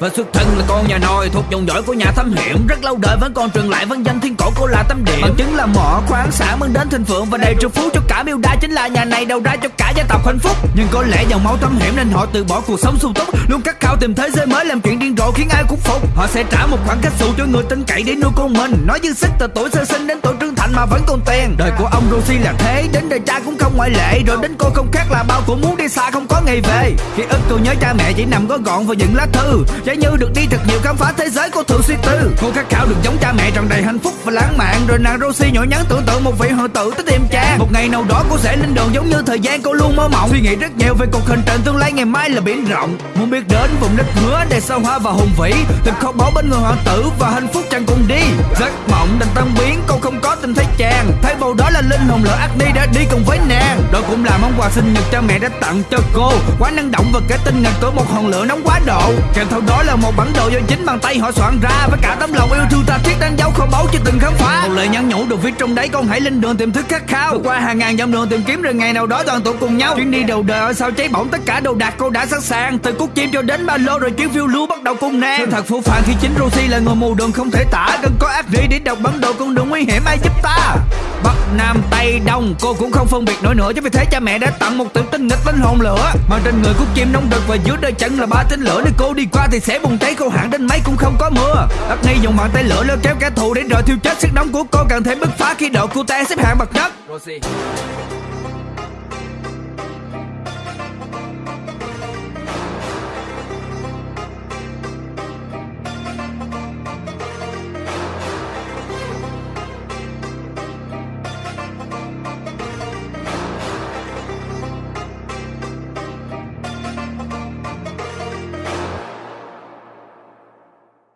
Và xuất thân là con nhà nôi thuộc dòng dõi của nhà thám hiểm. Rất lâu đời vẫn còn truyền lại văn danh thiên cổ cô là tâm điểm Bằng chứng là mỏ khoáng sản mang đến thịnh vượng và đầy triệu phú cho cả miêu đa Chính là nhà này đầu ra cho cả gia tộc hạnh phúc. Nhưng có lẽ dòng máu thám hiểm nên họ từ bỏ cuộc sống sung túc Luôn khát khao tìm thế giới mới làm chuyện điên rồ khiến ai cũng phục. Họ sẽ trả một khoản cách xù cho người tin cậy để nuôi con mình. Nói dư sức từ tuổi sơ sinh đến tuổi trưởng thành mà vẫn còn tiền. Đời của ông Rosie là thế, đến đời cha cũng không ngoại lệ. Rồi đến cô không khác là bao cũng muốn đi xa không có ngày về. Khi ức cô nhớ cha mẹ chỉ nằm có gọn vào những lá thư Giá như được đi thật nhiều khám phá thế giới cô thường suy tư. Cô khát khao được giống cha mẹ tràn đầy hạnh phúc và lãng mạn. Rồi nàng Rosie nhỏ nhắn tưởng tượng một vị hội tử tới tìm cha. Một ngày nào đó cô sẽ lên đường giống như thời gian cô luôn mơ mộng. Suy nghĩ rất nhiều về cuộc hành trình tương lai ngày mai là biển rộng. Muốn biết đến vùng đất hứa đầy sao hoa và hùng vĩ. Tìm kho báu bên người hoàng tử và hạnh phúc chẳng cùng đi. Giấc mộng đành tan biến, cô không có tìm thấy cha bầu đó là linh hồn lỡ Agni đã đi cùng với nàng. Đó cũng là món quà sinh nhật cha mẹ đã tặng cho cô. Quá năng động và cái tinh ngàn của một hòn lửa nóng quá độ. Kèm theo đó là một bản đồ do chính bàn tay họ soạn ra. Với cả tấm lòng yêu thương ta thiết đánh dấu kho báu chưa từng khám phá. Một lời nhắn nhủ được viết trong đấy, con hãy lên đường tìm thức khát khao. Vượt qua hàng ngàn dặm đường tìm kiếm, rồi ngày nào đó đoàn tụ cùng nhau. Chuyến đi đầu đời ở sao cháy bỏng, tất cả đồ đạc cô đã sẵn sàng. Từ cúc chim cho đến ba lô, rồi chuyến phiêu lưu bắt đầu cùng nàng Sự thật phủ phàng khi chính Rosie là người mù đường không thể tả. Cần có ác rỉ để đọc bản đồ con đường nguy hiểm, ai giúp ta? Bắt Nam Tây Đông, cô cũng không phân biệt nổi nữa. Cho vì thế cha mẹ đã tặng một tự tin nghịch linh hồn lửa. Mà trên người của chim nóng đực và dưới đôi chân là ba tinh lửa. Nếu cô đi qua thì sẽ bùng cháy, khô hạn đến mấy cũng không có mưa. Đất nghi dùng bàn tay lửa leo kéo kẻ thù để rồi thiêu chết sức nóng của cô. Càng thêm bứt phá khi độ cô ta xếp hạng bậc nhất. Rosie.